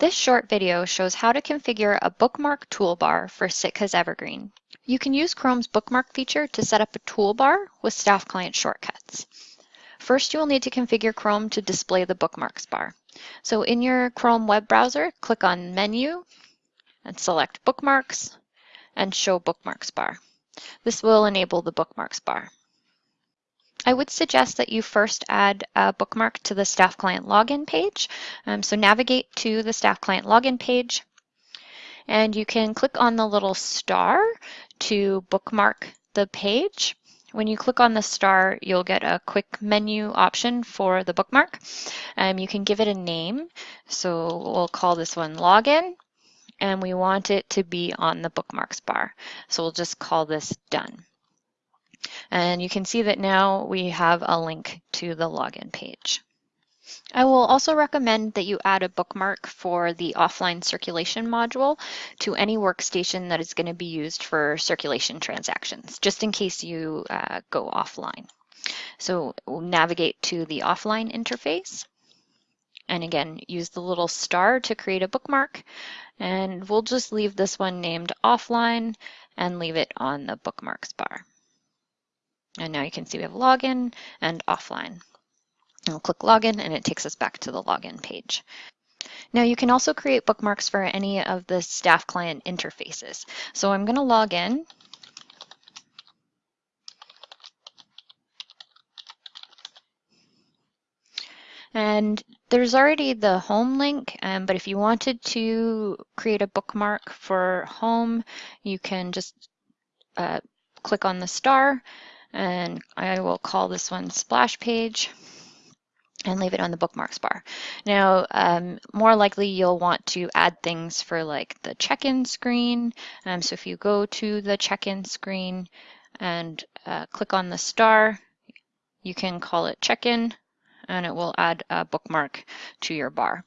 This short video shows how to configure a bookmark toolbar for Sitka's Evergreen. You can use Chrome's bookmark feature to set up a toolbar with staff client shortcuts. First, you will need to configure Chrome to display the bookmarks bar. So in your Chrome web browser, click on Menu and select Bookmarks and Show Bookmarks bar. This will enable the bookmarks bar. I would suggest that you first add a bookmark to the staff client login page. Um, so navigate to the staff client login page and you can click on the little star to bookmark the page. When you click on the star, you'll get a quick menu option for the bookmark. Um, you can give it a name. So we'll call this one login and we want it to be on the bookmarks bar. So we'll just call this done. And you can see that now we have a link to the login page. I will also recommend that you add a bookmark for the offline circulation module to any workstation that is going to be used for circulation transactions, just in case you uh, go offline. So we'll navigate to the offline interface. And again, use the little star to create a bookmark. And we'll just leave this one named offline and leave it on the bookmarks bar. And now you can see we have login and offline. And we'll click login and it takes us back to the login page. Now you can also create bookmarks for any of the staff client interfaces. So I'm going to log in. And there's already the home link, um, but if you wanted to create a bookmark for home, you can just uh, click on the star and I will call this one splash page and leave it on the bookmarks bar. Now, um, more likely you'll want to add things for like the check-in screen. Um, so if you go to the check-in screen and uh, click on the star, you can call it check-in and it will add a bookmark to your bar.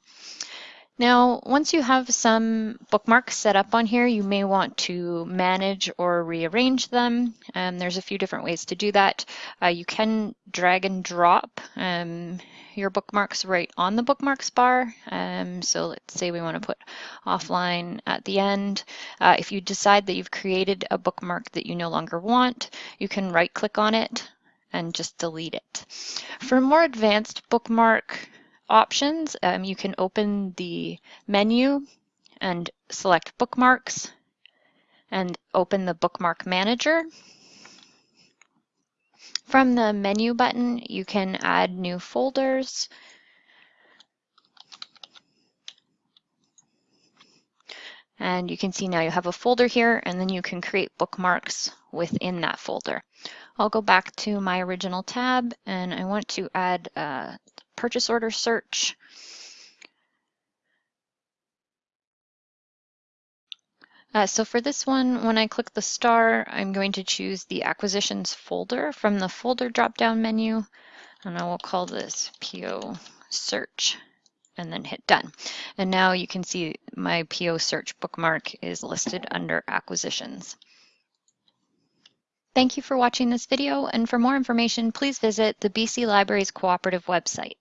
Now, once you have some bookmarks set up on here, you may want to manage or rearrange them. Um, there's a few different ways to do that. Uh, you can drag and drop um, your bookmarks right on the bookmarks bar. Um, so let's say we want to put offline at the end. Uh, if you decide that you've created a bookmark that you no longer want, you can right click on it and just delete it. For more advanced bookmark options, um, you can open the menu and select bookmarks and open the bookmark manager. From the menu button, you can add new folders. And you can see now you have a folder here and then you can create bookmarks within that folder. I'll go back to my original tab and I want to add uh, purchase order search. Uh, so for this one, when I click the star, I'm going to choose the acquisitions folder from the folder drop-down menu, and I will call this PO search and then hit done. And now you can see my PO search bookmark is listed under acquisitions. Thank you for watching this video, and for more information, please visit the BC Libraries Cooperative website.